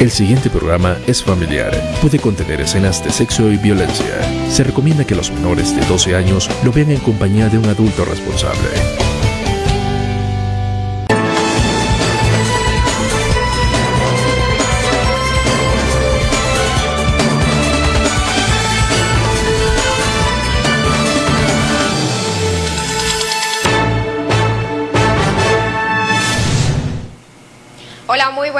El siguiente programa es familiar. Puede contener escenas de sexo y violencia. Se recomienda que los menores de 12 años lo vean en compañía de un adulto responsable.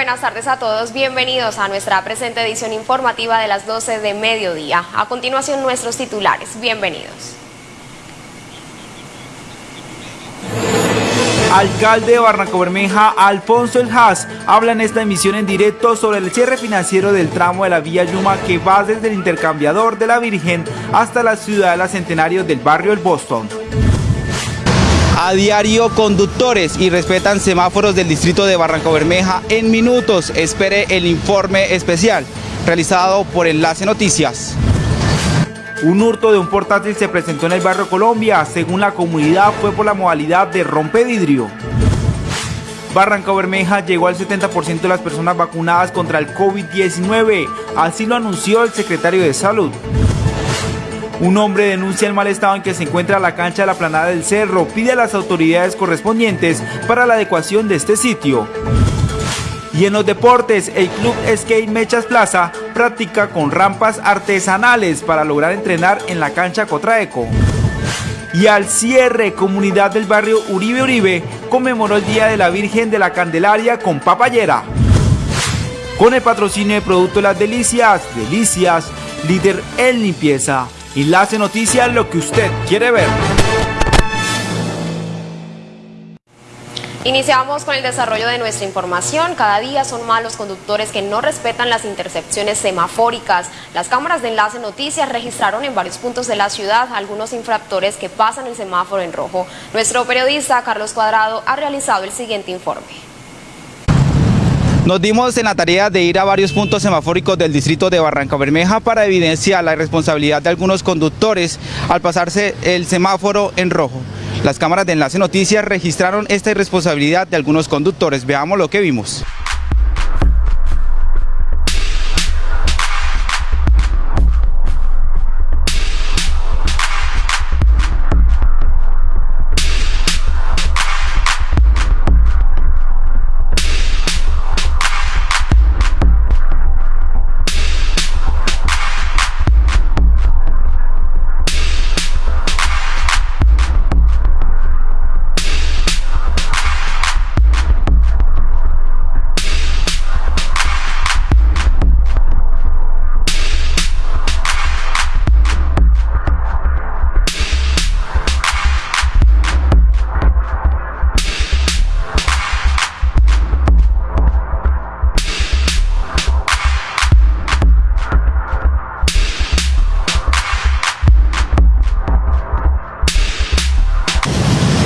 Buenas tardes a todos. Bienvenidos a nuestra presente edición informativa de las 12 de mediodía. A continuación, nuestros titulares. Bienvenidos. Alcalde de Barranco Bermeja, Alfonso El Haas, habla en esta emisión en directo sobre el cierre financiero del tramo de la vía Yuma que va desde el intercambiador de la Virgen hasta la ciudadela centenario del barrio El Boston. A diario conductores y respetan semáforos del distrito de Barranco Bermeja en minutos. Espere el informe especial realizado por Enlace Noticias. Un hurto de un portátil se presentó en el barrio Colombia. Según la comunidad fue por la modalidad de rompevidrio. Barranco Bermeja llegó al 70% de las personas vacunadas contra el COVID-19. Así lo anunció el secretario de Salud. Un hombre denuncia el mal estado en que se encuentra la cancha de la planada del cerro. Pide a las autoridades correspondientes para la adecuación de este sitio. Y en los deportes, el club Skate Mechas Plaza practica con rampas artesanales para lograr entrenar en la cancha Cotraeco. Y al cierre, comunidad del barrio Uribe Uribe conmemoró el Día de la Virgen de la Candelaria con papayera. Con el patrocinio de Producto Las Delicias, Delicias, líder en limpieza. Enlace Noticias, lo que usted quiere ver. Iniciamos con el desarrollo de nuestra información. Cada día son más los conductores que no respetan las intercepciones semafóricas. Las cámaras de Enlace Noticias registraron en varios puntos de la ciudad algunos infractores que pasan el semáforo en rojo. Nuestro periodista Carlos Cuadrado ha realizado el siguiente informe. Nos dimos en la tarea de ir a varios puntos semafóricos del distrito de Barranca Bermeja para evidenciar la irresponsabilidad de algunos conductores al pasarse el semáforo en rojo. Las cámaras de Enlace Noticias registraron esta irresponsabilidad de algunos conductores. Veamos lo que vimos.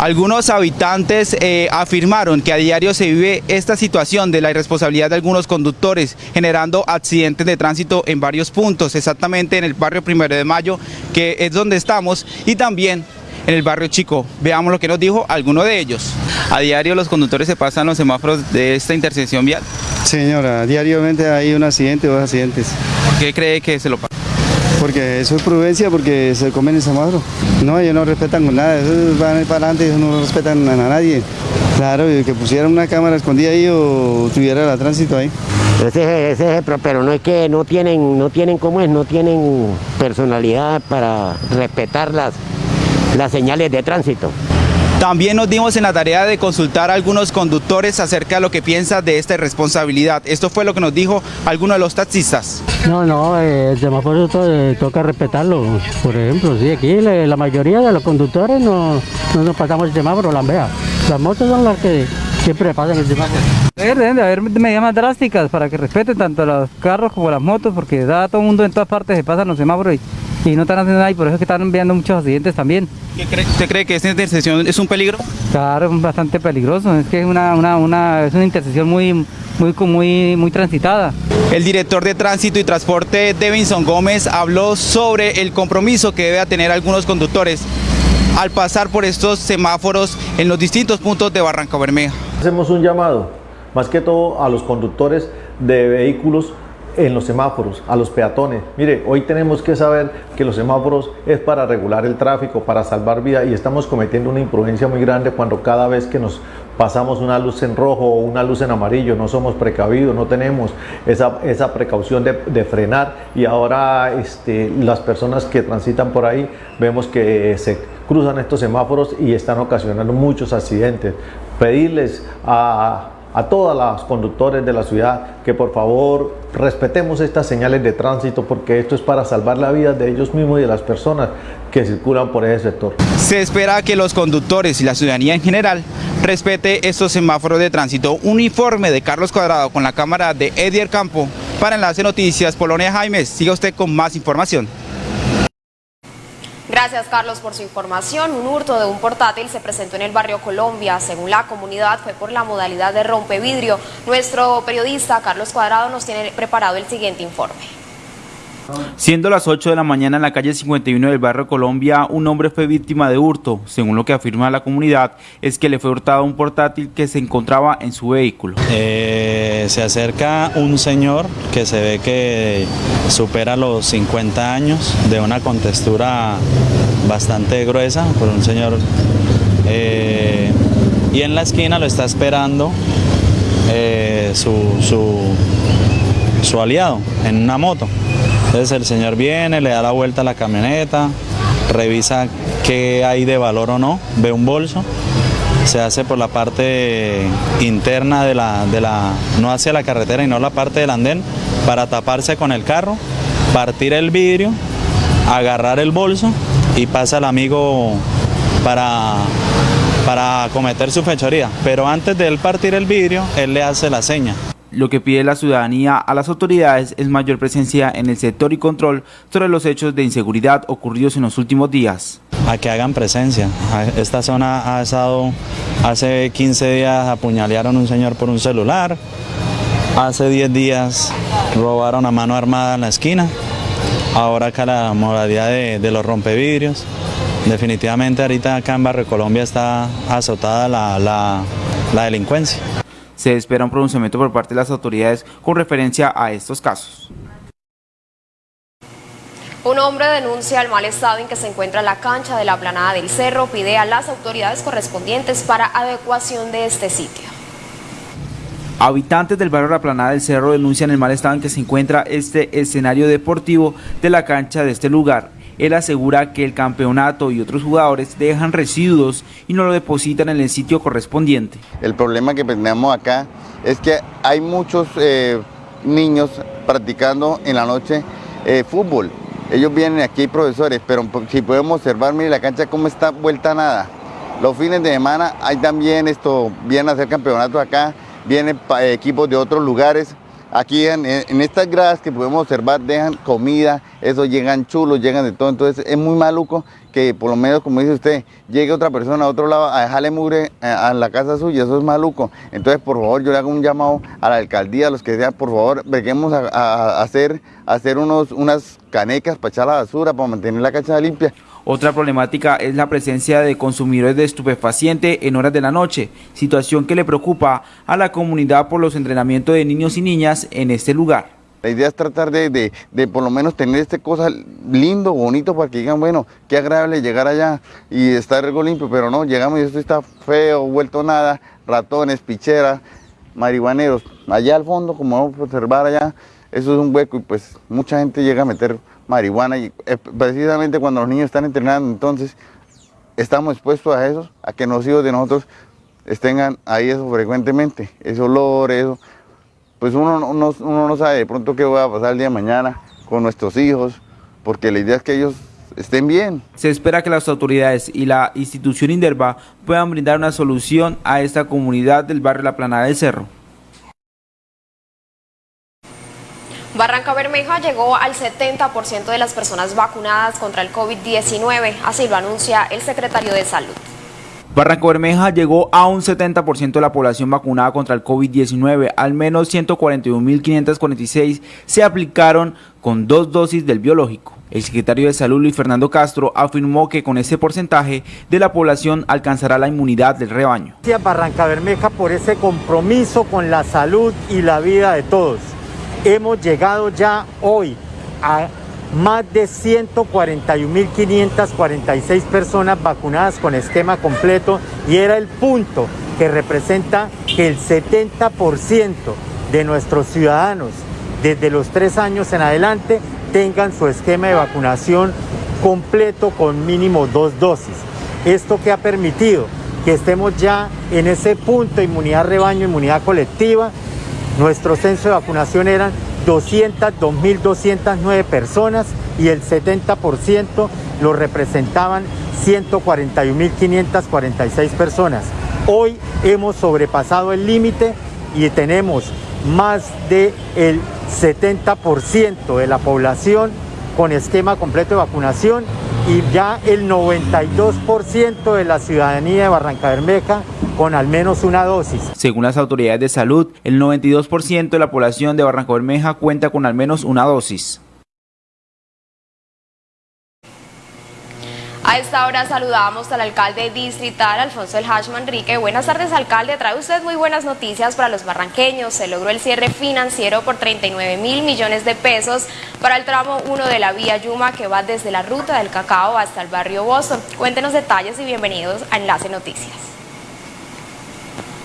Algunos habitantes eh, afirmaron que a diario se vive esta situación de la irresponsabilidad de algunos conductores, generando accidentes de tránsito en varios puntos, exactamente en el barrio Primero de Mayo, que es donde estamos, y también en el barrio Chico. Veamos lo que nos dijo alguno de ellos. A diario los conductores se pasan los semáforos de esta intersección vial. Señora, diariamente hay un accidente o dos accidentes. ¿Por qué cree que se lo pasa? Porque eso es prudencia, porque se comen el semáforo. No, ellos no respetan nada, ellos van para adelante, ellos no respetan a nadie. Claro, que pusieran una cámara escondida ahí o tuviera el tránsito ahí. Ese, ese, ese, pero no es que no tienen, no tienen cómo es, no tienen personalidad para respetar las, las señales de tránsito. También nos dimos en la tarea de consultar a algunos conductores acerca de lo que piensa de esta responsabilidad. Esto fue lo que nos dijo alguno de los taxistas. No, no, eh, el semáforo to eh, toca respetarlo. Por ejemplo, sí, aquí la, la mayoría de los conductores no, no nos pasamos el semáforo, las vea. Las motos son las que siempre pasan el semáforo. Deben de haber medidas más drásticas para que respeten tanto los carros como las motos, porque da todo el mundo en todas partes se pasan los semáforos y, y no están haciendo nada y por eso es que están enviando muchos accidentes también. ¿Qué cree, ¿Usted cree que esta intersección es un peligro? Claro, es bastante peligroso, es que es una, una, una, es una intersección muy, muy, muy, muy transitada. El director de Tránsito y Transporte, Devinson Gómez, habló sobre el compromiso que debe tener algunos conductores al pasar por estos semáforos en los distintos puntos de Barranca Bermeja. Hacemos un llamado, más que todo a los conductores, de vehículos en los semáforos, a los peatones. Mire, hoy tenemos que saber que los semáforos es para regular el tráfico, para salvar vidas y estamos cometiendo una imprudencia muy grande cuando cada vez que nos pasamos una luz en rojo o una luz en amarillo, no somos precavidos, no tenemos esa, esa precaución de, frenar y ahora este, las personas que transitan por ahí vemos que se cruzan estos semáforos y están ocasionando muchos accidentes. Pedirles a a todos los conductores de la ciudad que por favor respetemos estas señales de tránsito porque esto es para salvar la vida de ellos mismos y de las personas que circulan por ese sector. Se espera que los conductores y la ciudadanía en general respete estos semáforos de tránsito. Uniforme de Carlos Cuadrado con la cámara de Edier Campo para Enlace Noticias Polonia Jaimes. Siga usted con más información. Gracias Carlos por su información. Un hurto de un portátil se presentó en el barrio Colombia. Según la comunidad fue por la modalidad de rompevidrio. Nuestro periodista Carlos Cuadrado nos tiene preparado el siguiente informe. Siendo las 8 de la mañana en la calle 51 del barrio Colombia, un hombre fue víctima de hurto. Según lo que afirma la comunidad, es que le fue hurtado un portátil que se encontraba en su vehículo. Eh, se acerca un señor que se ve que supera los 50 años, de una contextura bastante gruesa, por un señor... Eh, y en la esquina lo está esperando eh, su, su, su aliado en una moto. Entonces el señor viene, le da la vuelta a la camioneta, revisa qué hay de valor o no, ve un bolso, se hace por la parte interna de la, de la, no hacia la carretera y no la parte del andén, para taparse con el carro, partir el vidrio, agarrar el bolso y pasa al amigo para, para cometer su fechoría. Pero antes de él partir el vidrio, él le hace la seña. Lo que pide la ciudadanía a las autoridades es mayor presencia en el sector y control sobre los hechos de inseguridad ocurridos en los últimos días. A que hagan presencia. Esta zona ha estado, hace 15 días apuñalearon a un señor por un celular, hace 10 días robaron a mano armada en la esquina, ahora acá la modalidad de, los rompevidrios. Definitivamente ahorita acá en Barrio Colombia está azotada la delincuencia se espera un pronunciamiento por parte de las autoridades con referencia a estos casos. Un hombre denuncia el mal estado en que se encuentra la cancha de la planada del cerro, pide a las autoridades correspondientes para adecuación de este sitio. Habitantes del barrio La Planada del Cerro denuncian el mal estado en que se encuentra este escenario deportivo de la cancha de este lugar. Él asegura que el campeonato y otros jugadores dejan residuos y no lo depositan en el sitio correspondiente. El problema que tenemos acá es que hay muchos eh, niños practicando en la noche eh, fútbol. Ellos vienen aquí, profesores, pero si podemos observar, mire la cancha cómo está vuelta a nada. Los fines de semana hay también esto, vienen a hacer campeonatos acá, vienen equipos de otros lugares Aquí en, estas gradas que podemos observar dejan comida, eso llegan chulos, llegan de todo, entonces es muy maluco que por lo menos, como dice usted, llegue otra persona a otro lado a dejarle mugre eh, a, la casa suya, eso es maluco. Entonces, por favor, yo le hago un llamado a la alcaldía, a los que sean, por favor, venimos a, hacer, hacer unos, unas canecas para echar la basura, para mantener la cancha limpia. Otra problemática es la presencia de consumidores de estupefaciente en horas de la noche, situación que le preocupa a la comunidad por los entrenamientos de niños y niñas en este lugar. La idea es tratar de, por lo menos tener este cosa lindo, bonito, para que digan, bueno, qué agradable llegar allá y estar algo limpio, pero no, llegamos y esto está feo, vuelto nada, ratones, picheras, marihuaneros. Allá al fondo, como vamos a observar allá, eso es un hueco y pues mucha gente llega a meter marihuana y eh, precisamente cuando los niños están entrenando, entonces estamos expuestos a eso, a que los hijos de nosotros estén ahí eso frecuentemente, ese olor, eso, pues uno, uno, uno no sabe de pronto qué va a pasar el día de mañana con nuestros hijos, porque la idea es que ellos estén bien. Se espera que las autoridades y la institución Inderva puedan brindar una solución a esta comunidad del barrio La Planada del Cerro. Barranca Bermeja llegó al 70% de las personas vacunadas contra el COVID-19, así lo anuncia el secretario de Salud. Barranca Bermeja llegó a un 70% de la población vacunada contra el COVID-19. Al menos 141.546 se aplicaron con dos dosis del biológico. El secretario de Salud, Luis Fernando Castro, afirmó que con ese porcentaje de la población alcanzará la inmunidad del rebaño. Gracias Barranca Bermeja por ese compromiso con la salud y la vida de todos. Hemos llegado ya hoy a más de 141.546 personas vacunadas con esquema completo y era el punto que representa que el 70% de nuestros ciudadanos desde los tres años en adelante tengan su esquema de vacunación completo con mínimo dos dosis. Esto que ha permitido que estemos ya en ese punto de inmunidad rebaño, inmunidad colectiva. Nuestro censo de vacunación eran 202.209 personas y el 70% lo representaban 141.546 personas. Hoy hemos sobrepasado el límite y tenemos más del 70% de la población con esquema completo de vacunación y ya el 92% de la ciudadanía de Barranca Bermeja con al menos una dosis. Según las autoridades de salud, el 92% de la población de Barranca Bermeja cuenta con al menos una dosis. A esta hora saludamos al alcalde distrital, Alfonso El Hash Manrique. Buenas tardes, alcalde. Trae usted muy buenas noticias para los barranqueños. Se logró el cierre financiero por 39 mil millones de pesos para el tramo 1 de la vía Yuma que va desde la ruta del cacao hasta el barrio Bozo. Cuéntenos detalles y bienvenidos a Enlace Noticias.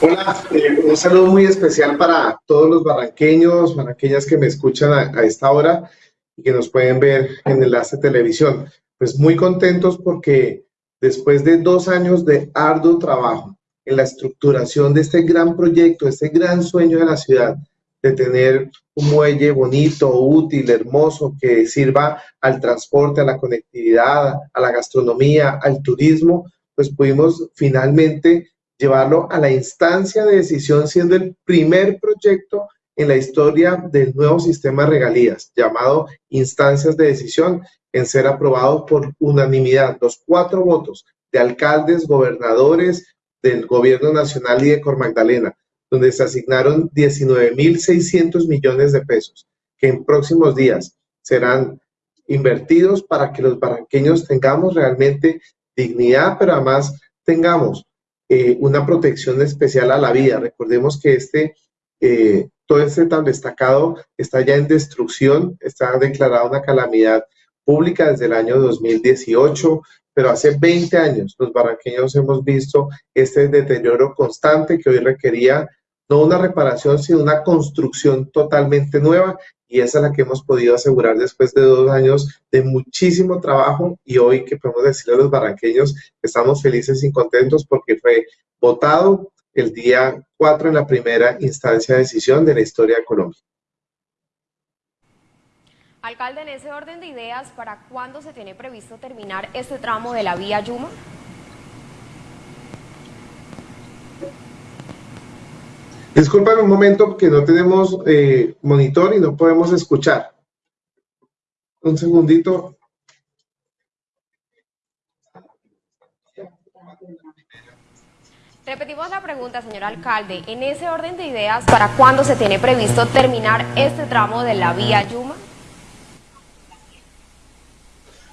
Hola, eh, un saludo muy especial para todos los barranqueños, barranqueñas que me escuchan a esta hora y que nos pueden ver en Enlace Televisión pues muy contentos porque después de dos años de arduo trabajo en la estructuración de este gran proyecto, este gran sueño de la ciudad, de tener un muelle bonito, útil, hermoso, que sirva al transporte, a la conectividad, a la gastronomía, al turismo, pues pudimos finalmente llevarlo a la instancia de decisión, siendo el primer proyecto en la historia del nuevo sistema de regalías, llamado instancias de decisión, en ser aprobado por unanimidad, los cuatro votos de alcaldes, gobernadores del gobierno nacional y de Cor Magdalena, donde se asignaron 19.600 millones de pesos, que en próximos días serán invertidos para que los barranqueños tengamos realmente dignidad, pero además tengamos eh, una protección especial a la vida. Recordemos que este, eh, todo este tan destacado está ya en destrucción, está declarada una calamidad pública desde el año 2018, pero hace 20 años los barranqueños hemos visto este deterioro constante que hoy requería no una reparación, sino una construcción totalmente nueva y esa es la que hemos podido asegurar después de dos años de muchísimo trabajo y hoy que podemos decirle a los barranqueños estamos felices y contentos porque fue votado el día 4 en la primera instancia de decisión de la historia de Colombia. Alcalde, en ese orden de ideas, ¿para cuándo se tiene previsto terminar este tramo de la vía Yuma? Disculpen un momento que no tenemos eh, monitor y no podemos escuchar. Un segundito. Repetimos la pregunta, señor alcalde. En ese orden de ideas, ¿para cuándo se tiene previsto terminar este tramo de la vía Yuma?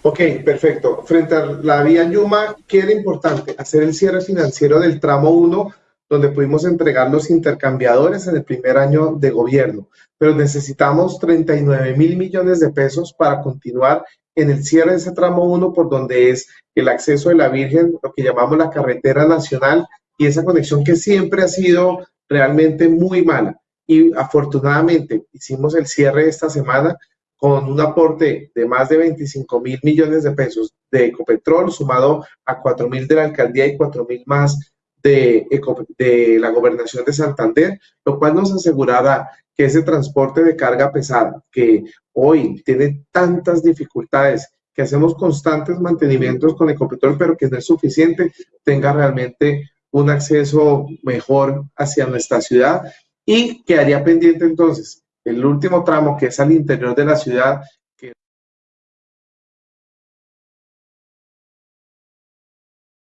Ok, perfecto. Frente a la vía Yuma, ¿qué era importante? Hacer el cierre financiero del tramo 1, donde pudimos entregar los intercambiadores en el primer año de gobierno. Pero necesitamos 39 mil millones de pesos para continuar en el cierre de ese tramo 1, por donde es el acceso de la Virgen, lo que llamamos la carretera nacional, y esa conexión que siempre ha sido realmente muy mala. Y afortunadamente hicimos el cierre esta semana con un aporte de más de 25 mil millones de pesos de Ecopetrol, sumado a 4 mil de la alcaldía y 4 mil más de, la gobernación de Santander, lo cual nos asegurará que ese transporte de carga pesada, que hoy tiene tantas dificultades, que hacemos constantes mantenimientos con Ecopetrol, pero que no es suficiente, tenga realmente un acceso mejor hacia nuestra ciudad y quedaría pendiente entonces el último tramo que es al interior de la ciudad,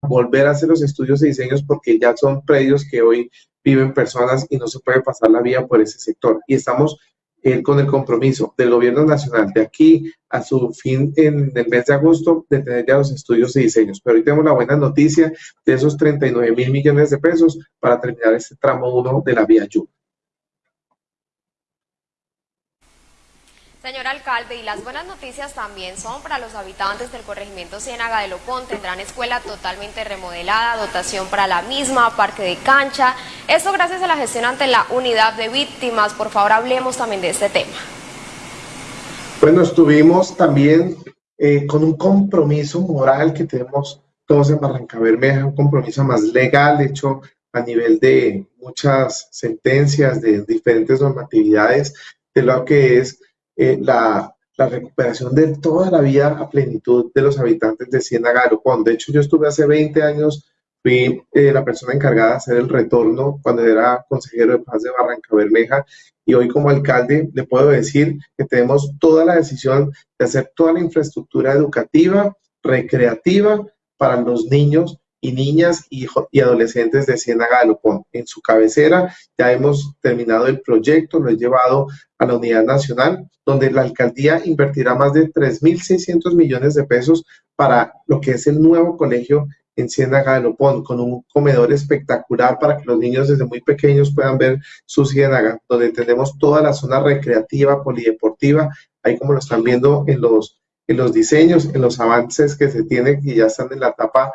volver a hacer los estudios y diseños porque ya son predios que hoy viven personas y no se puede pasar la vía por ese sector. Y estamos eh, con el compromiso del gobierno nacional de aquí a su fin en el mes de agosto de tener ya los estudios y diseños. Pero hoy tenemos la buena noticia de esos 39 mil millones de pesos para terminar este tramo 1 de la vía Yu. Señor alcalde, y las buenas noticias también son para los habitantes del corregimiento Ciénaga de Lopón. Tendrán escuela totalmente remodelada, dotación para la misma, parque de cancha. Esto gracias a la gestión ante la unidad de víctimas. Por favor, hablemos también de este tema. Bueno, estuvimos también eh, con un compromiso moral que tenemos todos en Barranca Bermeja, un compromiso más legal, hecho a nivel de muchas sentencias, de diferentes normatividades, de lo que es eh, la, recuperación de toda la vida a plenitud de los habitantes de Ciénaga de De hecho, yo estuve hace 20 años, fui eh, la persona encargada de hacer el retorno cuando era consejero de paz de Barranca Bermeja y hoy como alcalde le puedo decir que tenemos toda la decisión de hacer toda la infraestructura educativa, recreativa para los niños y niñas y, adolescentes de Ciénaga de Lopón. En su cabecera ya hemos terminado el proyecto, lo he llevado a la Unidad Nacional, donde la alcaldía invertirá más de 3.600 millones de pesos para lo que es el nuevo colegio en Ciénaga de Lopón, con un comedor espectacular para que los niños desde muy pequeños puedan ver su ciénaga, donde tenemos toda la zona recreativa, polideportiva, ahí como lo están viendo en los, en los diseños, en los avances que se tienen y ya están en la etapa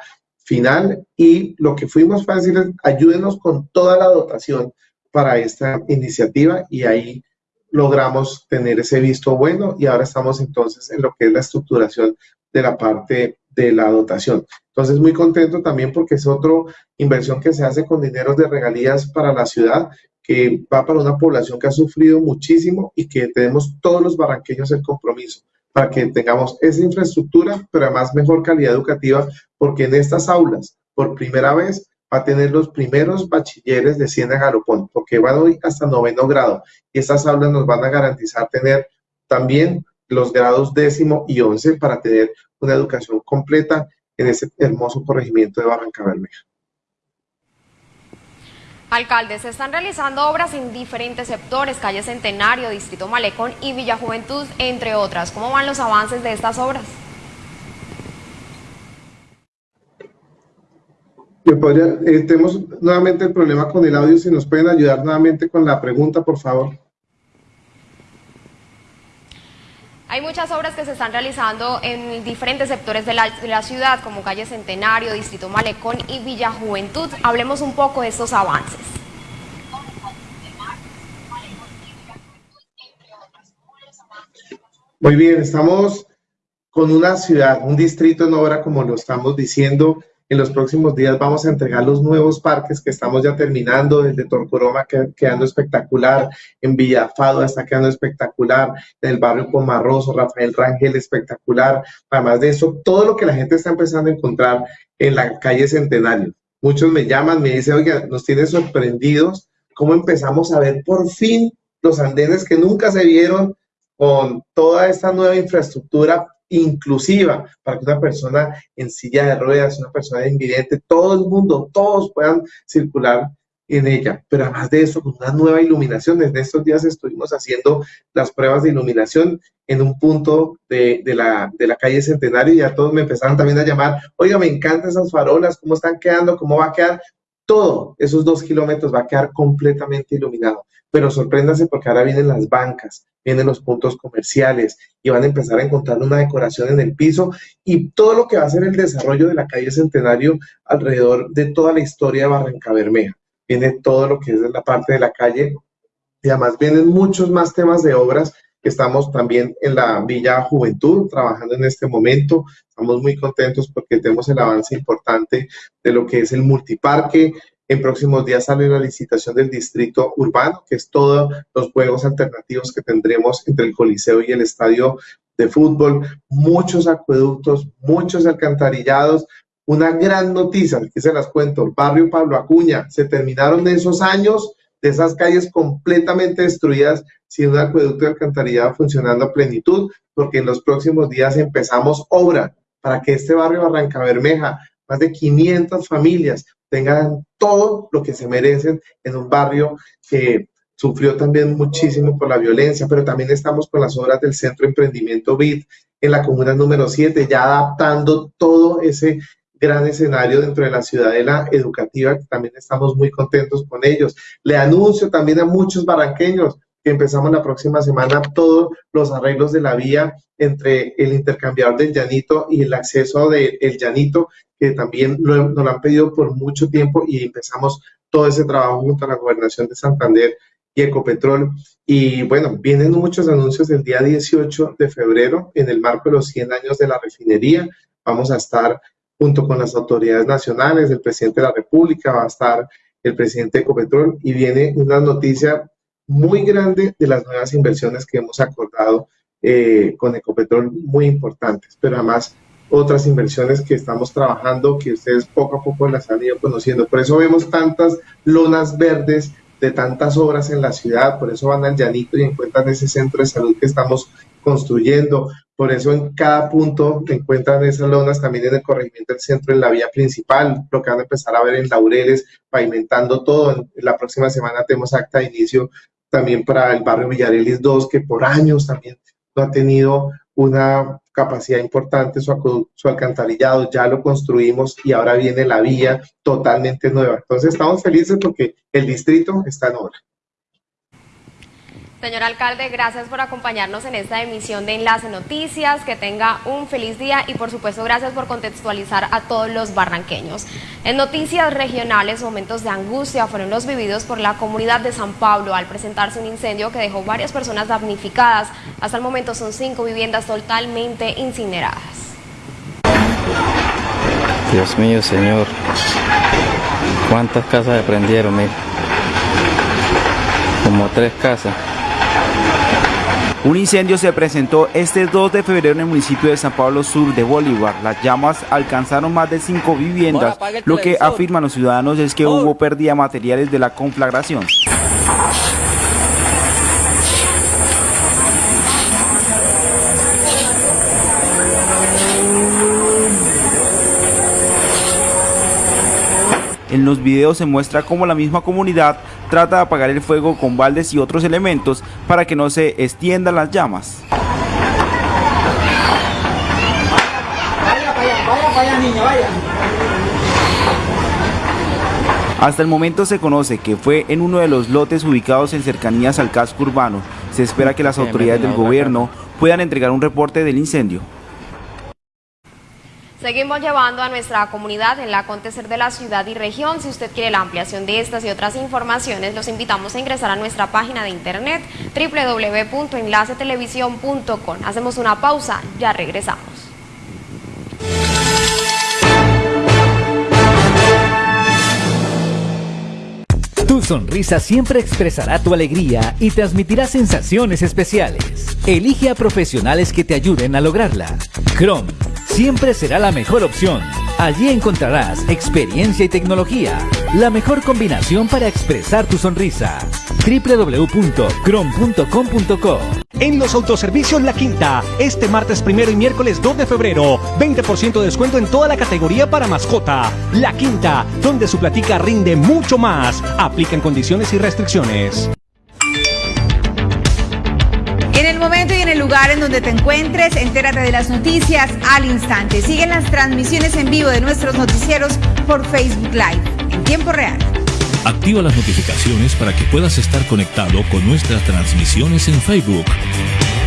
final y lo que fuimos fue decirles, ayúdenos con toda la dotación para esta iniciativa y ahí logramos tener ese visto bueno y ahora estamos entonces en lo que es la estructuración de la parte de la dotación. Entonces muy contento también porque es otra inversión que se hace con dineros de regalías para la ciudad que va para una población que ha sufrido muchísimo y que tenemos todos los barranqueños el compromiso para que tengamos esa infraestructura, pero además mejor calidad educativa, porque en estas aulas, por primera vez, va a tener los primeros bachilleres de Ciénaga Galopón, porque van hoy hasta noveno grado, y estas aulas nos van a garantizar tener también los grados décimo y once para tener una educación completa en ese hermoso corregimiento de Barranca Bermeja. Alcalde, se están realizando obras en diferentes sectores, calle Centenario, Distrito Malecón y Villa Juventud, entre otras. ¿Cómo van los avances de estas obras? Eh, tenemos nuevamente el problema con el audio, si nos pueden ayudar nuevamente con la pregunta, por favor. Hay muchas obras que se están realizando en diferentes sectores de la, ciudad, como calle Centenario, Distrito Malecón y Villa Juventud. Hablemos un poco de estos avances. Muy bien, estamos con una ciudad, un distrito en obra, como lo estamos diciendo, en los próximos días vamos a entregar los nuevos parques que estamos ya terminando, desde Torcoroma quedando espectacular, en Villafado está quedando espectacular, en el barrio Pomarroso, Rafael Rangel espectacular. Además de eso, todo lo que la gente está empezando a encontrar en la calle Centenario. Muchos me llaman, me dicen, oiga, nos tiene sorprendidos cómo empezamos a ver por fin los andenes que nunca se vieron con toda esta nueva infraestructura inclusiva para que una persona en silla de ruedas, una persona invidente, todo el mundo, todos puedan circular en ella. Pero además de eso, con una nueva iluminación, desde estos días estuvimos haciendo las pruebas de iluminación en un punto de, la, de la calle Centenario y ya todos me empezaron también a llamar, oiga, me encantan esas farolas, cómo están quedando, cómo va a quedar. Todo esos dos kilómetros va a quedar completamente iluminado pero sorpréndase porque ahora vienen las bancas, vienen los puntos comerciales y van a empezar a encontrar una decoración en el piso y todo lo que va a ser el desarrollo de la calle Centenario alrededor de toda la historia de Barranca Bermeja. Viene todo lo que es la parte de la calle y además vienen muchos más temas de obras que estamos también en la Villa Juventud trabajando en este momento. Estamos muy contentos porque tenemos el avance importante de lo que es el multiparque, en próximos días sale la licitación del distrito urbano, que es todos los juegos alternativos que tendremos entre el Coliseo y el estadio de fútbol, muchos acueductos, muchos alcantarillados. Una gran noticia, que se las cuento, barrio Pablo Acuña, se terminaron esos años de esas calles completamente destruidas sin un acueducto de alcantarillado funcionando a plenitud, porque en los próximos días empezamos obra para que este barrio Barranca Bermeja, más de 500 familias, tengan todo lo que se merecen en un barrio que sufrió también muchísimo por la violencia, pero también estamos con las obras del Centro Emprendimiento BID en la comuna número 7, ya adaptando todo ese gran escenario dentro de la ciudadela educativa, que también estamos muy contentos con ellos. Le anuncio también a muchos barranqueños que que empezamos la próxima semana todos los arreglos de la vía entre el intercambiador del Llanito y el acceso del Llanito, que también lo, nos lo han pedido por mucho tiempo y empezamos todo ese trabajo junto a la Gobernación de Santander y Ecopetrol. Y bueno, vienen muchos anuncios el día 18 de febrero en el marco de los 100 años de la refinería. Vamos a estar junto con las autoridades nacionales, el presidente de la República, va a estar el presidente de Ecopetrol y viene una noticia muy grande de las nuevas inversiones que hemos acordado eh, con Ecopetrol, muy importantes, pero además otras inversiones que estamos trabajando, que ustedes poco a poco las han ido conociendo. Por eso vemos tantas lonas verdes de tantas obras en la ciudad, por eso van al llanito y encuentran ese centro de salud que estamos construyendo, por eso en cada punto encuentran esas lonas también en el corregimiento del centro, en la vía principal, lo que van a empezar a ver en Laureles, pavimentando todo. La próxima semana tenemos acta de inicio también para el barrio Villarelis 2, que por años también no ha tenido una capacidad importante, su, su, alcantarillado, ya lo construimos y ahora viene la vía totalmente nueva. Entonces estamos felices porque el distrito está en obra. Señor alcalde, gracias por acompañarnos en esta emisión de Enlace Noticias, que tenga un feliz día y por supuesto gracias por contextualizar a todos los barranqueños. En noticias regionales, momentos de angustia fueron los vividos por la comunidad de San Pablo al presentarse un incendio que dejó varias personas damnificadas. Hasta el momento son cinco viviendas totalmente incineradas. Dios mío, señor. ¿Cuántas casas se prendieron? Como tres casas. Un incendio se presentó este 2 de febrero en el municipio de San Pablo Sur de Bolívar. Las llamas alcanzaron más de cinco viviendas. Lo que afirman los ciudadanos es que hubo pérdida de materiales de la conflagración. En los videos se muestra cómo la misma comunidad trata de apagar el fuego con baldes y otros elementos para que no se extiendan las llamas. Hasta el momento se conoce que fue en uno de los lotes ubicados en cercanías al casco urbano. Se espera que las autoridades del gobierno puedan entregar un reporte del incendio. Seguimos llevando a nuestra comunidad en la acontecer de la ciudad y región. Si usted quiere la ampliación de estas y otras informaciones, los invitamos a ingresar a nuestra página de internet www.enlacetelevisión.com. Hacemos una pausa, ya regresamos. Tu sonrisa siempre expresará tu alegría y transmitirá sensaciones especiales. Elige a profesionales que te ayuden a lograrla. Chrome siempre será la mejor opción. Allí encontrarás experiencia y tecnología, la mejor combinación para expresar tu sonrisa. www.crom.com.co En los autoservicios La Quinta, este martes primero y miércoles 2 de febrero, 20% de descuento en toda la categoría para mascota. La Quinta, donde su platica rinde mucho más. Aplican condiciones y restricciones. En el momento y en el lugar en donde te encuentres, entérate de las noticias al instante. Siguen las transmisiones en vivo de nuestros noticieros por Facebook Live en tiempo real. Activa las notificaciones para que puedas estar conectado con nuestras transmisiones en Facebook.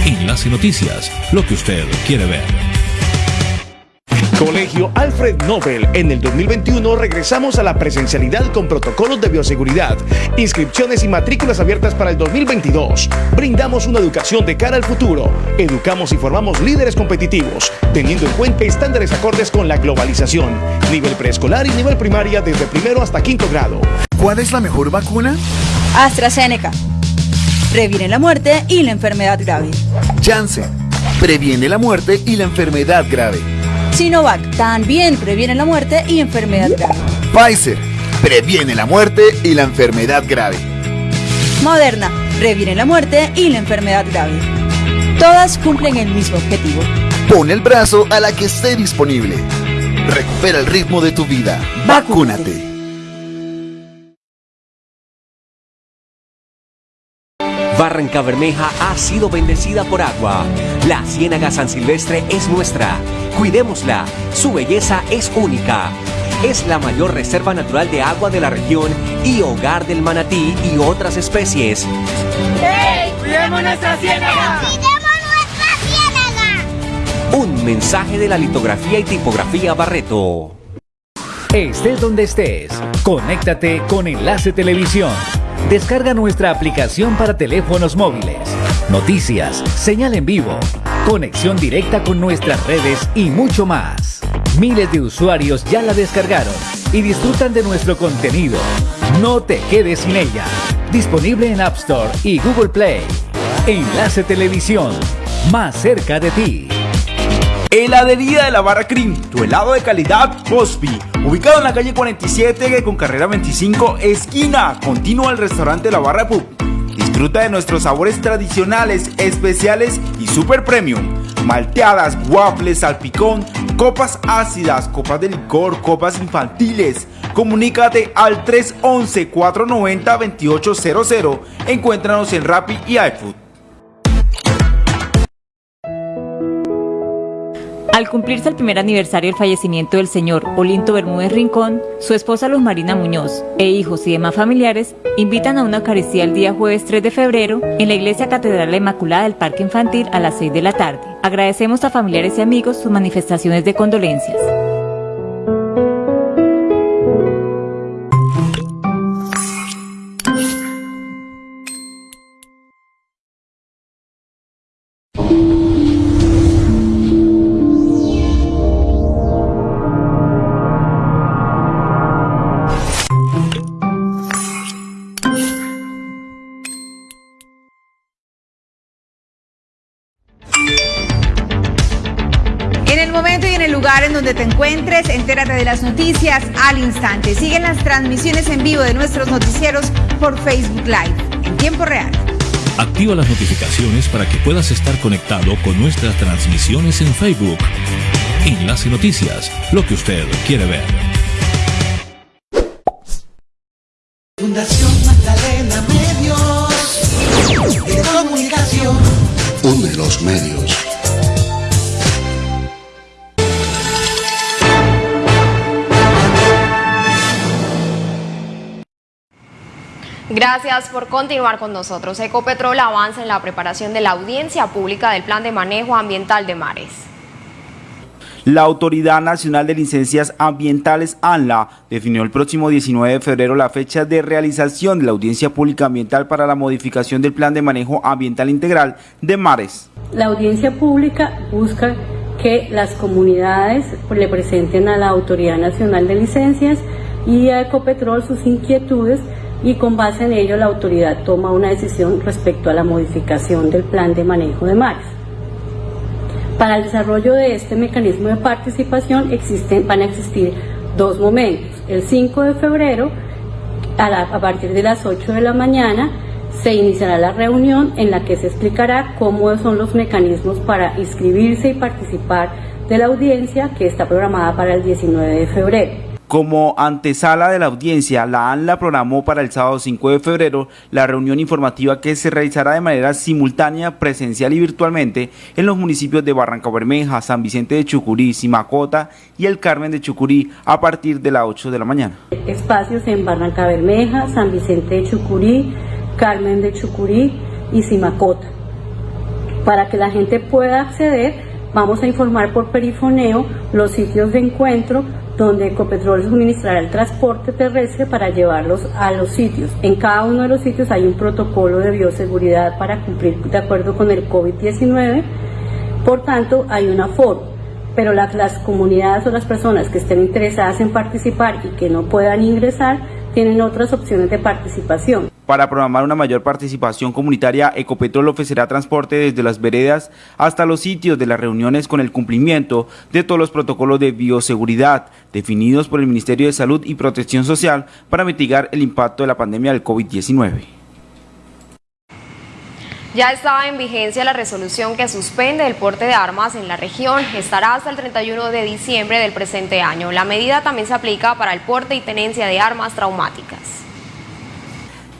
Enlace Noticias, lo que usted quiere ver. Colegio Alfred Nobel. En el 2021 regresamos a la presencialidad con protocolos de bioseguridad, inscripciones y matrículas abiertas para el 2022. Brindamos una educación de cara al futuro. Educamos y formamos líderes competitivos, teniendo en cuenta estándares acordes con la globalización. Nivel preescolar y nivel primaria desde primero hasta quinto grado. ¿Cuál es la mejor vacuna? AstraZeneca. Previene la muerte y la enfermedad grave. Janssen. Previene la muerte y la enfermedad grave. Sinovac también previene la muerte y enfermedad grave. Pfizer previene la muerte y la enfermedad grave. Moderna previene la muerte y la enfermedad grave. Todas cumplen el mismo objetivo. Pon el brazo a la que esté disponible. Recupera el ritmo de tu vida. Vacúnate. Barranca Bermeja ha sido bendecida por agua. La Ciénaga San Silvestre es nuestra. Cuidémosla. Su belleza es única. Es la mayor reserva natural de agua de la región y hogar del manatí y otras especies. ¡Hey! Cuidemos nuestra ciénaga. Cuidemos nuestra ciénaga. Un mensaje de la litografía y tipografía Barreto. Estés donde estés, conéctate con Enlace Televisión. Descarga nuestra aplicación para teléfonos móviles. Noticias, señal en vivo, conexión directa con nuestras redes y mucho más. Miles de usuarios ya la descargaron y disfrutan de nuestro contenido. No te quedes sin ella. Disponible en App Store y Google Play. Enlace Televisión, más cerca de ti. Heladería de la Barra Cream, tu helado de calidad Hospi, ubicado en la calle 47 con carrera 25, esquina, continua al restaurante La Barra Pub. Disfruta de nuestros sabores tradicionales, especiales y super premium. Malteadas, waffles, salpicón, copas ácidas, copas de licor, copas infantiles. Comunícate al 311-490-2800. Encuéntranos en Rappi y iFood. Al cumplirse el primer aniversario del fallecimiento del señor Olinto Bermúdez Rincón, su esposa Luz Marina Muñoz e hijos y demás familiares invitan a una Eucaristía el día jueves 3 de febrero en la Iglesia Catedral la Inmaculada del Parque Infantil a las 6 de la tarde. Agradecemos a familiares y amigos sus manifestaciones de condolencias. Al instante. Siguen las transmisiones en vivo de nuestros noticieros por Facebook Live en tiempo real. Activa las notificaciones para que puedas estar conectado con nuestras transmisiones en Facebook. Enlace Noticias, lo que usted quiere ver. Gracias por continuar con nosotros. Ecopetrol avanza en la preparación de la audiencia pública del Plan de Manejo Ambiental de Mares. La Autoridad Nacional de Licencias Ambientales, ANLA, definió el próximo 19 de febrero la fecha de realización de la audiencia pública ambiental para la modificación del Plan de Manejo Ambiental Integral de Mares. La audiencia pública busca que las comunidades le presenten a la Autoridad Nacional de Licencias y a Ecopetrol sus inquietudes y con base en ello la autoridad toma una decisión respecto a la modificación del plan de manejo de mares. Para el desarrollo de este mecanismo de participación existen, van a existir dos momentos. El 5 de febrero, a, a partir de las 8 de la mañana, se iniciará la reunión en la que se explicará cómo son los mecanismos para inscribirse y participar de la audiencia que está programada para el 19 de febrero. Como antesala de la audiencia, la ANLA programó para el sábado 5 de febrero la reunión informativa que se realizará de manera simultánea, presencial y virtualmente en los municipios de Barranca Bermeja, San Vicente de Chucurí, Simacota y el Carmen de Chucurí a partir de las 8 de la mañana. espacios en Barranca Bermeja, San Vicente de Chucurí, Carmen de Chucurí y Simacota. Para que la gente pueda acceder, vamos a informar por perifoneo los sitios de encuentro donde Ecopetrol suministrará el transporte terrestre para llevarlos a los sitios. En cada uno de los sitios hay un protocolo de bioseguridad para cumplir de acuerdo con el COVID-19, por tanto hay un aforo pero las, las comunidades o las personas que estén interesadas en participar y que no puedan ingresar tienen otras opciones de participación. Para programar una mayor participación comunitaria, Ecopetrol ofrecerá transporte desde las veredas hasta los sitios de las reuniones con el cumplimiento de todos los protocolos de bioseguridad definidos por el Ministerio de Salud y Protección Social para mitigar el impacto de la pandemia del COVID-19. Ya estaba en vigencia la resolución que suspende el porte de armas en la región. Estará hasta el 31 de diciembre del presente año. La medida también se aplica para el porte y tenencia de armas traumáticas.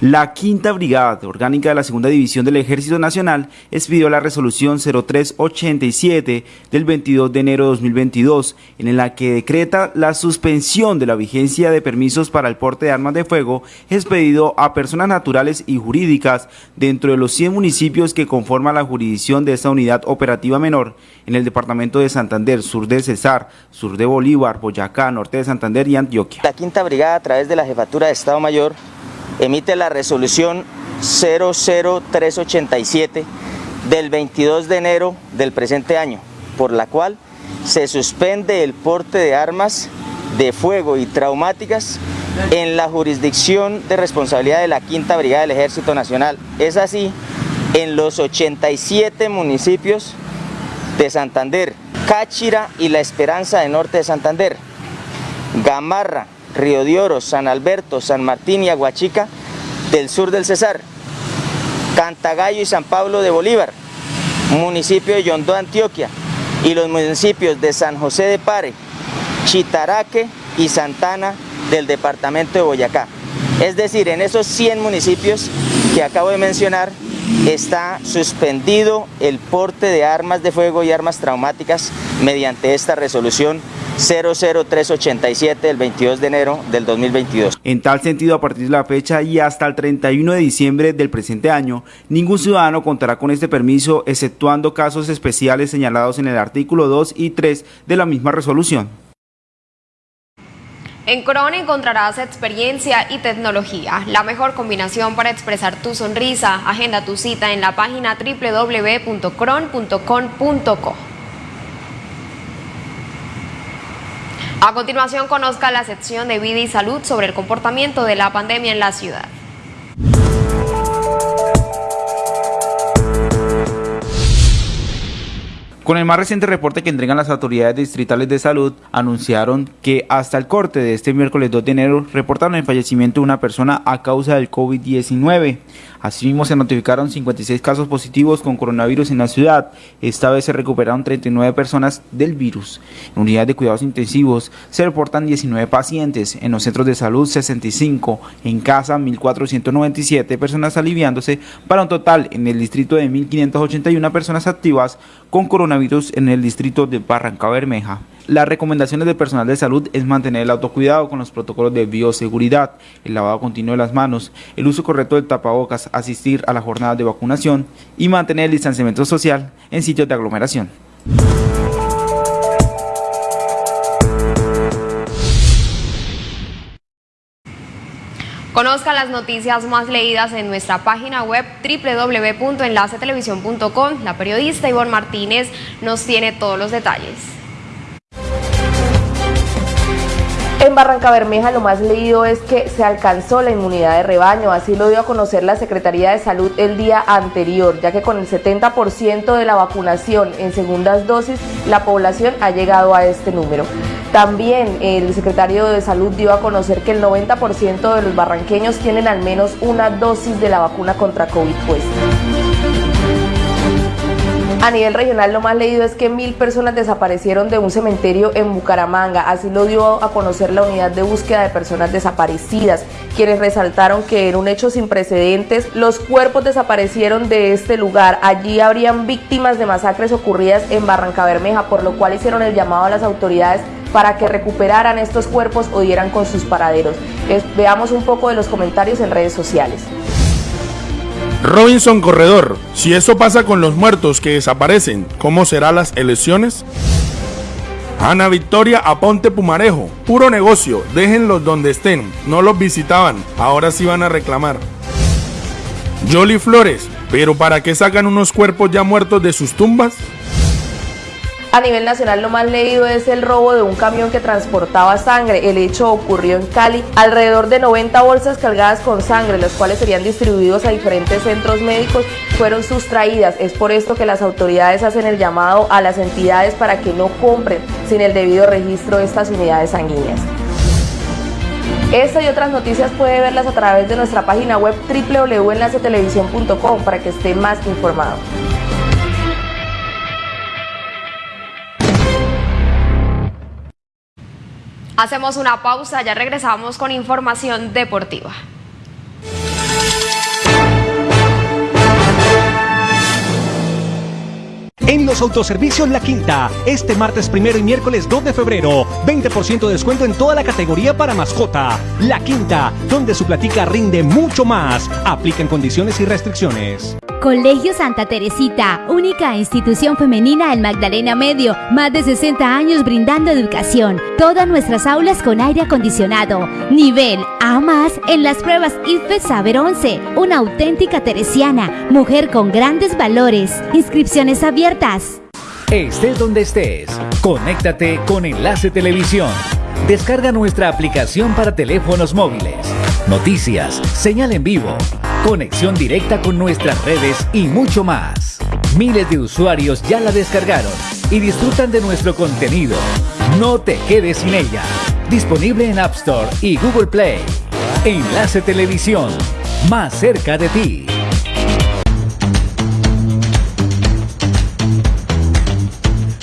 La Quinta Brigada Orgánica de la Segunda División del Ejército Nacional expidió la resolución 0387 del 22 de enero de 2022, en la que decreta la suspensión de la vigencia de permisos para el porte de armas de fuego expedido a personas naturales y jurídicas dentro de los 100 municipios que conforman la jurisdicción de esta unidad operativa menor en el departamento de Santander, sur de Cesar, sur de Bolívar, Boyacá, norte de Santander y Antioquia. La Quinta Brigada a través de la Jefatura de Estado Mayor emite la resolución 00387 del 22 de enero del presente año, por la cual se suspende el porte de armas de fuego y traumáticas en la jurisdicción de responsabilidad de la Quinta Brigada del Ejército Nacional. Es así, en los 87 municipios de Santander, Cáchira y La Esperanza de Norte de Santander, Gamarra, Río de Oro, San Alberto, San Martín y Aguachica del sur del Cesar, Cantagallo y San Pablo de Bolívar, municipio de Yondó, Antioquia, y los municipios de San José de Pare, Chitaraque y Santana del departamento de Boyacá. Es decir, en esos 100 municipios que acabo de mencionar, está suspendido el porte de armas de fuego y armas traumáticas mediante esta resolución 00387 del 22 de enero del 2022. En tal sentido, a partir de la fecha y hasta el 31 de diciembre del presente año, ningún ciudadano contará con este permiso, exceptuando casos especiales señalados en el artículo 2 y 3 de la misma resolución. En Cron encontrarás experiencia y tecnología, la mejor combinación para expresar tu sonrisa. Agenda tu cita en la página www.cron.com.co. A continuación conozca la sección de vida y salud sobre el comportamiento de la pandemia en la ciudad. Con el más reciente reporte que entregan las autoridades distritales de salud, anunciaron que hasta el corte de este miércoles 2 de enero reportaron el fallecimiento de una persona a causa del COVID-19. Asimismo, se notificaron 56 casos positivos con coronavirus en la ciudad. Esta vez se recuperaron 39 personas del virus. En unidades de cuidados intensivos se reportan 19 pacientes, en los centros de salud 65, en casa 1.497 personas aliviándose, para un total en el distrito de 1.581 personas activas con coronavirus en el distrito de Barranca Bermeja. Las recomendaciones del personal de salud es mantener el autocuidado con los protocolos de bioseguridad, el lavado continuo de las manos, el uso correcto del tapabocas, asistir a la jornada de vacunación y mantener el distanciamiento social en sitios de aglomeración. Conozca las noticias más leídas en nuestra página web www.enlacetelevisión.com. La periodista Ivonne Martínez nos tiene todos los detalles. En Barranca Bermeja lo más leído es que se alcanzó la inmunidad de rebaño, así lo dio a conocer la Secretaría de Salud el día anterior, ya que con el 70% de la vacunación en segundas dosis, la población ha llegado a este número. También el secretario de Salud dio a conocer que el 90% de los barranqueños tienen al menos una dosis de la vacuna contra COVID puesta. A nivel regional lo más leído es que mil personas desaparecieron de un cementerio en Bucaramanga, así lo dio a conocer la unidad de búsqueda de personas desaparecidas, quienes resaltaron que en un hecho sin precedentes los cuerpos desaparecieron de este lugar. Allí habrían víctimas de masacres ocurridas en Barranca Bermeja, por lo cual hicieron el llamado a las autoridades para que recuperaran estos cuerpos o dieran con sus paraderos. veamos un poco de los comentarios en redes sociales. Robinson Corredor, si eso pasa con los muertos que desaparecen, ¿cómo serán las elecciones? Ana Victoria Aponte Pumarejo, puro negocio, déjenlos donde estén, no los visitaban, ahora sí van a reclamar. Jolly Flores, pero ¿para qué sacan unos cuerpos ya muertos de sus tumbas? A nivel nacional lo más leído es el robo de un camión que transportaba sangre. El hecho ocurrió en Cali. Alrededor de 90 bolsas cargadas con sangre, las cuales serían distribuidos a diferentes centros médicos, fueron sustraídas. Es por esto que las autoridades hacen el llamado a las entidades para que no compren sin el debido registro de estas unidades sanguíneas. Esta y otras noticias puede verlas a través de nuestra página web www.enlacetelevisión.com para que esté más informado. Hacemos una pausa, ya regresamos con información deportiva. En los autoservicios La Quinta, este martes primero y miércoles 2 de febrero, 20% de descuento en toda la categoría para mascota. La Quinta, donde su platica rinde mucho más. Aplican condiciones y restricciones. Colegio Santa Teresita, única institución femenina en Magdalena Medio, más de 60 años brindando educación. Todas nuestras aulas con aire acondicionado. Nivel A más en las pruebas IFE Saber 11. Una auténtica teresiana, mujer con grandes valores. Inscripciones abiertas. Estés donde estés, conéctate con Enlace Televisión. Descarga nuestra aplicación para teléfonos móviles. Noticias, señal en vivo, conexión directa con nuestras redes y mucho más. Miles de usuarios ya la descargaron y disfrutan de nuestro contenido. No te quedes sin ella. Disponible en App Store y Google Play. Enlace Televisión, más cerca de ti.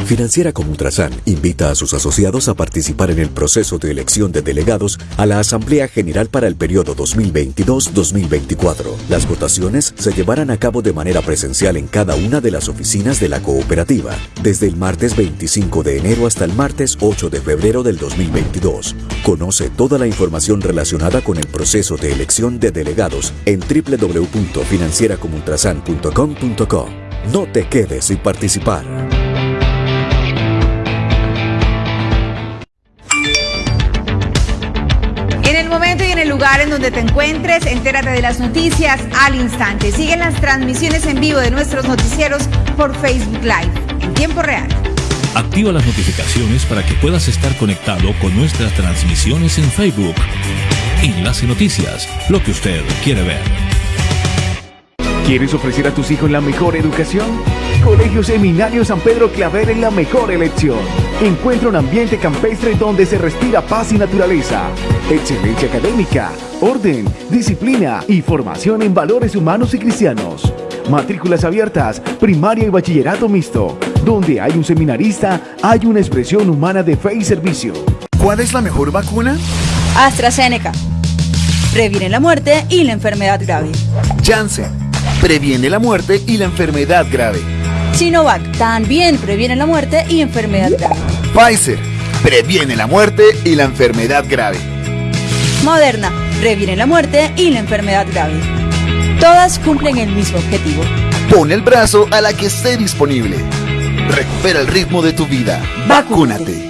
Financiera como Ultrasan invita a sus asociados a participar en el proceso de elección de delegados a la Asamblea General para el periodo 2022-2024. Las votaciones se llevarán a cabo de manera presencial en cada una de las oficinas de la cooperativa, desde el martes 25 de enero hasta el martes 8 de febrero del 2022. Conoce toda la información relacionada con el proceso de elección de delegados en www.financieracomultrasan.com.co. No te quedes sin participar. Lugar en donde te encuentres, entérate de las noticias al instante. Siguen las transmisiones en vivo de nuestros noticieros por Facebook Live en tiempo real. Activa las notificaciones para que puedas estar conectado con nuestras transmisiones en Facebook. Enlace Noticias, lo que usted quiere ver. ¿Quieres ofrecer a tus hijos la mejor educación? Colegio Seminario San Pedro Claver es la mejor elección. Encuentra un ambiente campestre donde se respira paz y naturaleza, excelencia académica, orden, disciplina y formación en valores humanos y cristianos. Matrículas abiertas, primaria y bachillerato mixto. Donde hay un seminarista, hay una expresión humana de fe y servicio. ¿Cuál es la mejor vacuna? AstraZeneca. Previene la muerte y la enfermedad grave. Janssen. Previene la muerte y la enfermedad grave. Sinovac. También previene la muerte y enfermedad grave. Pfizer. Previene la muerte y la enfermedad grave. Moderna. Previene la muerte y la enfermedad grave. Todas cumplen el mismo objetivo. Pon el brazo a la que esté disponible. Recupera el ritmo de tu vida. Vacúnate.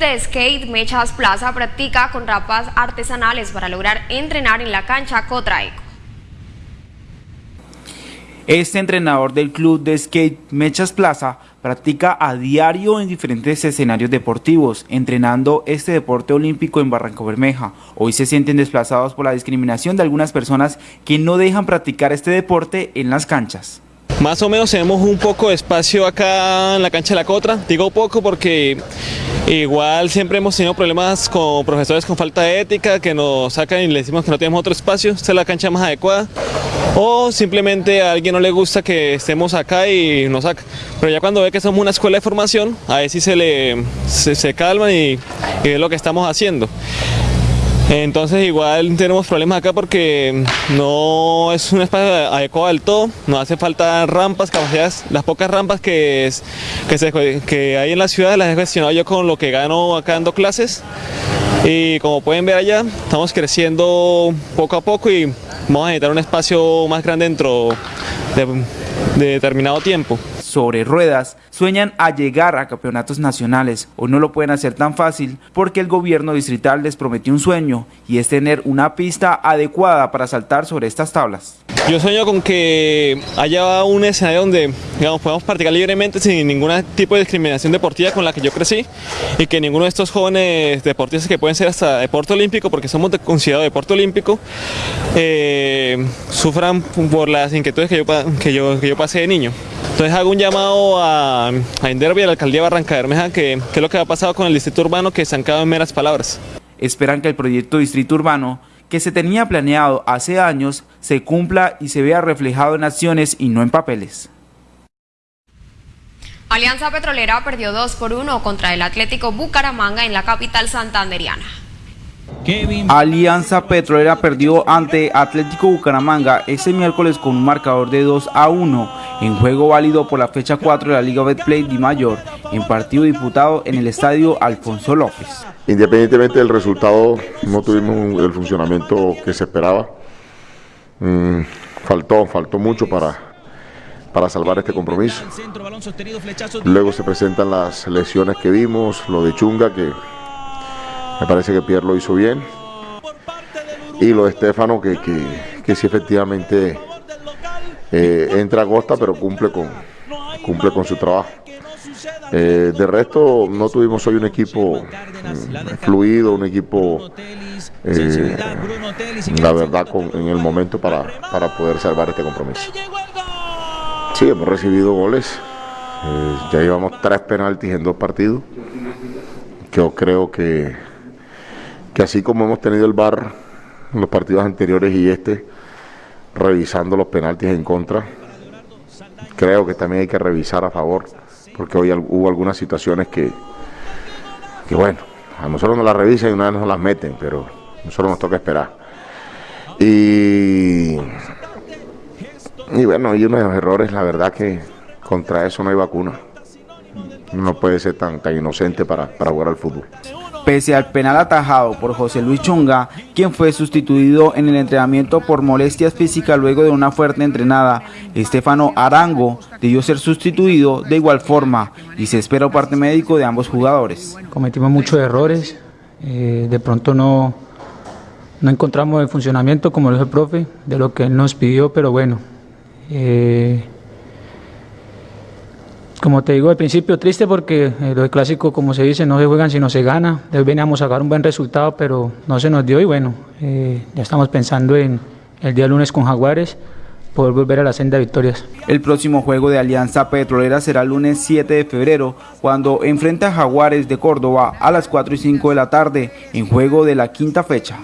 De skate Mechas Plaza practica con rampas artesanales para lograr entrenar en la cancha Cotraico. Este entrenador del club de skate Mechas Plaza practica a diario en diferentes escenarios deportivos, entrenando este deporte olímpico en Barranco Bermeja. Hoy se sienten desplazados por la discriminación de algunas personas que no dejan practicar este deporte en las canchas. Más o menos tenemos un poco de espacio acá en la cancha de la Cotra. Digo poco porque igual siempre hemos tenido problemas con profesores con falta de ética que nos sacan y le decimos que no tenemos otro espacio. Esta es la cancha más adecuada. O simplemente a alguien no le gusta que estemos acá y nos saca. Pero ya cuando ve que somos una escuela de formación, a ver si se, le, se, se calman y, y es lo que estamos haciendo. Entonces igual tenemos problemas acá porque no es un espacio adecuado del todo, nos hace falta rampas, capacidades, las pocas rampas que, que, hay en la ciudad las he gestionado yo con lo que gano acá dando clases. Y como pueden ver allá estamos creciendo poco a poco y vamos a necesitar un espacio más grande dentro de, de determinado tiempo. Sobre ruedas sueñan a llegar a campeonatos nacionales. Hoy no lo pueden hacer tan fácil porque el gobierno distrital les prometió un sueño y es tener una pista adecuada para saltar sobre estas tablas. Yo sueño con que haya un escenario donde digamos, podamos practicar libremente sin ningún tipo de discriminación deportiva con la que yo crecí y que ninguno de estos jóvenes deportistas que pueden ser hasta deporte olímpico, porque somos de- considerados deporte olímpico, eh, sufran por las inquietudes que yo, que, yo, que yo pasé de niño. Entonces hago un llamado a, a Inderby, a la alcaldía de Barranca Bermeja, que, que es lo que ha pasado con el distrito urbano que estancado en meras palabras. Esperan que el proyecto Distrito Urbano que se tenía planeado hace años se cumpla y se vea reflejado en acciones y no en papeles. Alianza Petrolera perdió 2 por 1 contra el Atlético Bucaramanga en la capital santanderiana. Alianza Petrolera perdió ante Atlético Bucaramanga ese miércoles con un marcador de 2 a 1 en juego válido por la fecha 4 de la Liga Betplay de Mayor en partido disputado en el estadio Alfonso López. Independientemente del resultado, no tuvimos el funcionamiento que se esperaba. Mm, faltó, faltó mucho para, para salvar este compromiso. Luego se presentan las lesiones que vimos, lo de Chunga que me parece que Pierre lo hizo bien. Y lo de Estefano, que, que, sí efectivamente eh, entra a costa, pero cumple con, cumple con su trabajo. Eh, de resto, no tuvimos hoy un equipo mm, fluido, un equipo, eh, la verdad, en el momento para, para poder salvar este compromiso. Sí, hemos recibido goles. ya llevamos tres penaltis en dos partidos. Yo creo que que así como hemos tenido el VAR en los partidos anteriores y este, revisando los penaltis en contra, creo que también hay que revisar a favor, porque hoy hubo algunas situaciones que, que bueno, a nosotros nos las revisan y una vez nos las meten, pero nosotros nos toca esperar. Y, y bueno, hay unos errores, la verdad que contra eso no hay vacuna. No puede ser tan, tan inocente para, para jugar al fútbol pese al penal atajado por José Luis Chunga, quien fue sustituido en el entrenamiento por molestias físicas luego de una fuerte entrenada. Estefano Arango debió ser sustituido de igual forma y se espera parte médico de ambos jugadores. Cometimos muchos errores, eh, de pronto no, no encontramos el funcionamiento, como lo dijo el profe, de lo que él nos pidió, pero bueno. Eh, como te digo al principio, triste porque eh, lo clásico, como se dice, no se juegan sino se gana. Veníamos a sacar un buen resultado, pero no se nos dio y bueno, eh, ya estamos pensando en el día lunes con Jaguares poder volver a la senda de victorias. El próximo juego de Alianza Petrolera será el lunes 7 de febrero, cuando enfrenta a Jaguares de Córdoba a las 4 y 5 de la tarde, en juego de la quinta fecha.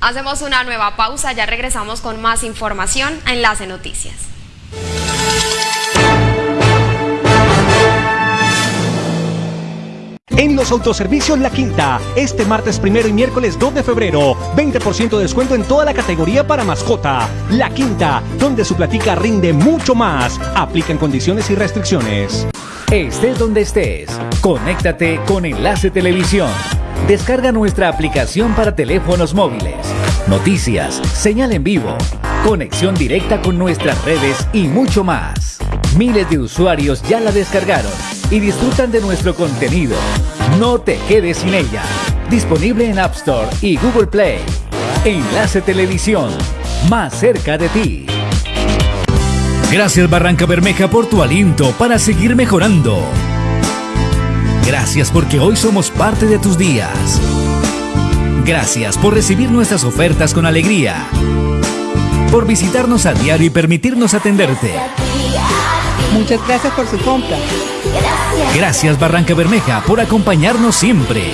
Hacemos una nueva pausa, ya regresamos con más información a Enlace Noticias. En los autoservicios La Quinta, este martes primero y miércoles 2 de febrero, 20% de descuento en toda la categoría para mascota. La Quinta, donde su platica rinde mucho más. Aplican condiciones y restricciones. Estés donde estés, conéctate con Enlace Televisión. Descarga nuestra aplicación para teléfonos móviles. Noticias, señal en vivo, conexión directa con nuestras redes y mucho más. Miles de usuarios ya la descargaron y disfrutan de nuestro contenido. No te quedes sin ella. Disponible en App Store y Google Play. Enlace Televisión, más cerca de ti. Gracias Barranca Bermeja por tu aliento para seguir mejorando. Gracias porque hoy somos parte de tus días. Gracias por recibir nuestras ofertas con alegría. Por visitarnos a diario y permitirnos atenderte. Muchas gracias por su compra. Gracias. Barranca Bermeja por acompañarnos siempre.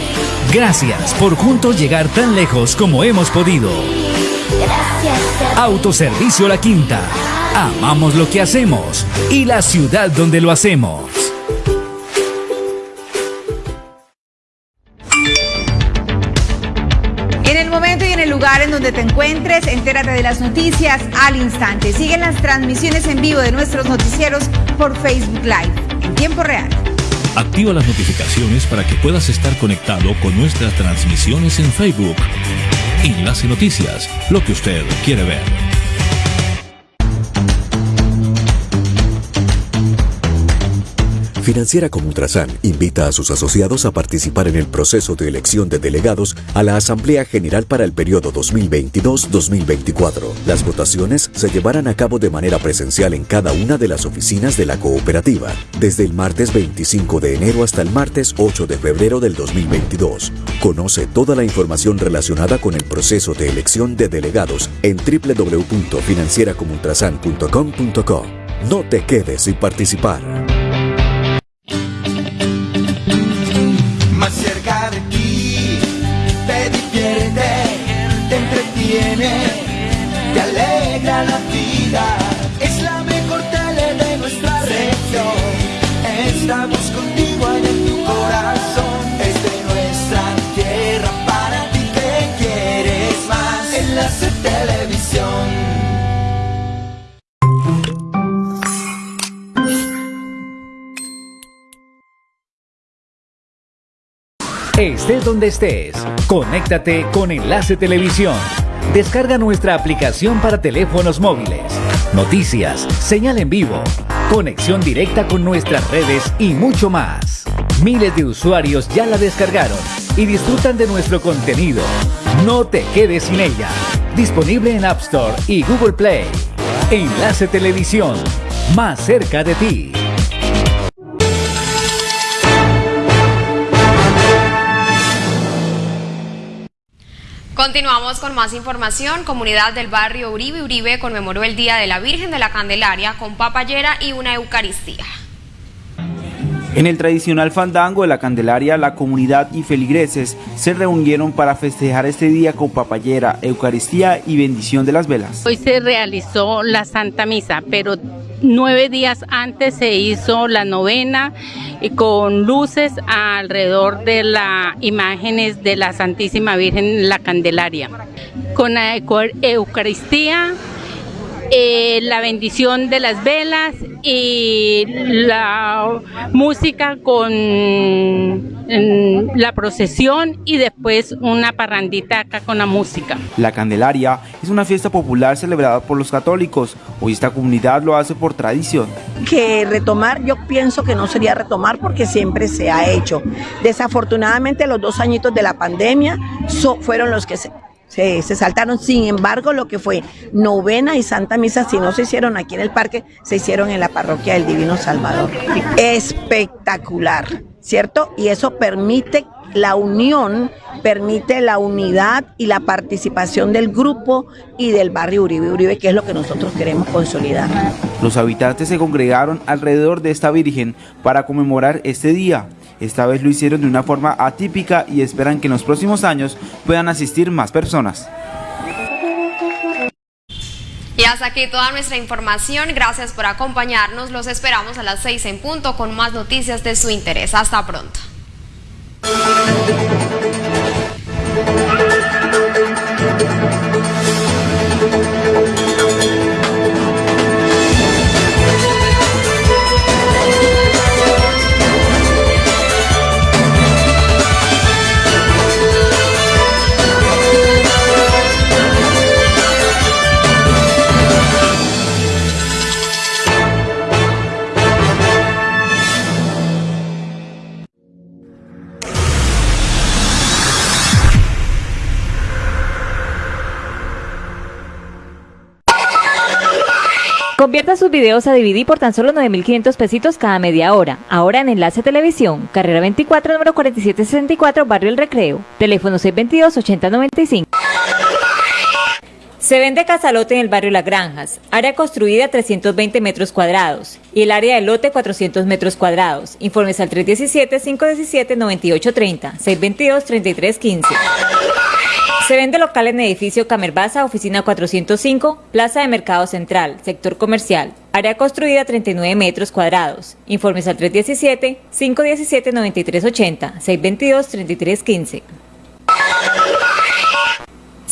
Gracias por juntos llegar tan lejos como hemos podido. Autoservicio La Quinta. Amamos lo que hacemos y la ciudad donde lo hacemos. Lugar en donde te encuentres, entérate de las noticias al instante. Siguen las transmisiones en vivo de nuestros noticieros por Facebook Live en tiempo real. Activa las notificaciones para que puedas estar conectado con nuestras transmisiones en Facebook. Enlace Noticias, lo que usted quiere ver. Financiera como Ultrasan invita a sus asociados a participar en el proceso de elección de delegados a la Asamblea General para el periodo 2022-2024. Las votaciones se llevarán a cabo de manera presencial en cada una de las oficinas de la cooperativa, desde el martes 25 de enero hasta el martes 8 de febrero del 2022. Conoce toda la información relacionada con el proceso de elección de delegados en www.financieracomultrasan.com.co. No te quedes sin participar. estamos contigo en tu corazón. Es de nuestra tierra para ti que quieres más. Enlace Televisión. Estés donde estés, conéctate con Enlace Televisión. Descarga nuestra aplicación para teléfonos móviles Noticias, señal en vivo, conexión directa con nuestras redes y mucho más. Miles de usuarios ya la descargaron y disfrutan de nuestro contenido. No te quedes sin ella. Disponible en App Store y Google Play. Enlace Televisión, más cerca de ti. Continuamos con más información. Comunidad del barrio Uribe Uribe conmemoró el Día de la Virgen de la Candelaria con papayera y una Eucaristía. En el tradicional fandango de la Candelaria, la comunidad y feligreses se reunieron para festejar este día con papayera, Eucaristía y bendición de las velas. Hoy se realizó la Santa Misa, pero nueve días antes se hizo la novena con luces alrededor de las imágenes de la Santísima Virgen la Candelaria. Con la Eucaristía, eh, la bendición de las velas y la música con la procesión y después una parrandita acá con la música. La Candelaria es una fiesta popular celebrada por los católicos. Hoy esta comunidad lo hace por tradición. Que retomar, yo pienso que no sería retomar porque siempre se ha hecho. Desafortunadamente los dos añitos de la pandemia fueron los que se se, saltaron. Sin embargo, lo que fue novena y santa misa, si no se hicieron aquí en el parque, se hicieron en la parroquia del Divino Salvador. Espectacular, ¿cierto? Y eso permite la unión, permite la unidad y la participación del grupo y del barrio Uribe Uribe, que es lo que nosotros queremos consolidar. Los habitantes se congregaron alrededor de esta Virgen para conmemorar este día esta vez lo hicieron de una forma atípica y esperan que en los próximos años puedan asistir más personas. Y hasta aquí toda nuestra información. Gracias por acompañarnos. Los esperamos a las 6 en punto con más noticias de su interés. Hasta pronto. Convierta sus videos a DVD por tan solo 9.500 pesitos cada media hora. Ahora en Enlace Televisión, carrera 24, número 4764, Barrio El Recreo. Teléfono 622-8095. Se vende casalote en el barrio Las Granjas, área construida 320 metros cuadrados y el área de lote 400 metros cuadrados. Informes al 317-517-9830, 622-3315. Se vende local en edificio Camerbaza, oficina 405, Plaza de Mercado Central, sector comercial. Área construida 39 metros cuadrados. Informes al 317-517-9380, 622-3315.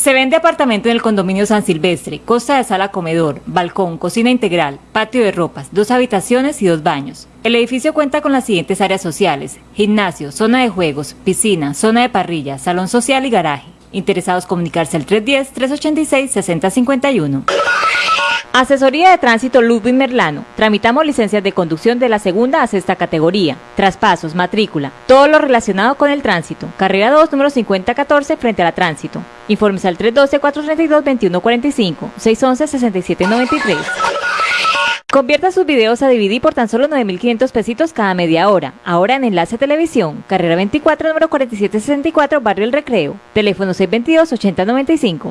Se vende apartamento en el condominio San Silvestre, costa de sala comedor, balcón, cocina integral, patio de ropas, dos habitaciones y dos baños. El edificio cuenta con las siguientes áreas sociales, gimnasio, zona de juegos, piscina, zona de parrilla, salón social y garaje. Interesados comunicarse al 310-386-6051. Asesoría de Tránsito Ludwig Merlano. Tramitamos licencias de conducción de la segunda a sexta categoría. Traspasos, matrícula, todo lo relacionado con el tránsito. Carrera 2, número 5014, frente a la tránsito. Informes al 312-432-2145, 611-6793. Convierta sus videos a DVD por tan solo 9.500 pesitos cada media hora. Ahora en Enlace Televisión, carrera 24, número 4764, Barrio El Recreo. Teléfono 622-8095.